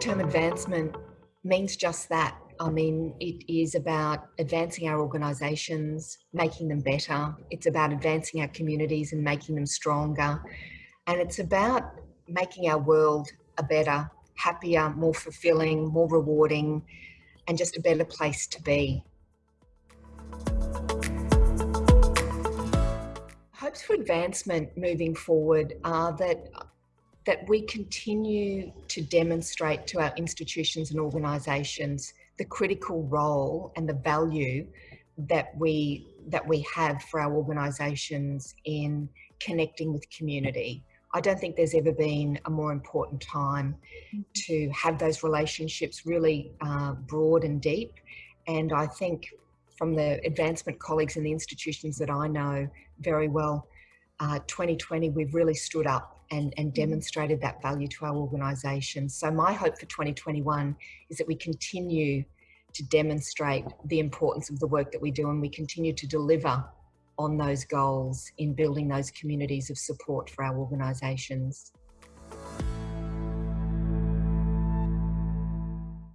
term advancement means just that. I mean, it is about advancing our organisations, making them better. It's about advancing our communities and making them stronger. And it's about making our world a better, happier, more fulfilling, more rewarding, and just a better place to be. Hopes for advancement moving forward are that that we continue to demonstrate to our institutions and organisations the critical role and the value that we that we have for our organisations in connecting with community. I don't think there's ever been a more important time mm-hmm. to have those relationships really uh, broad and deep. And I think from the advancement colleagues in the institutions that I know very well, uh, 2020, we've really stood up and, and mm-hmm. demonstrated that value to our organisation. So my hope for 2021 is that we continue to demonstrate the importance of the work that we do and we continue to deliver on those goals in building those communities of support for our organisations.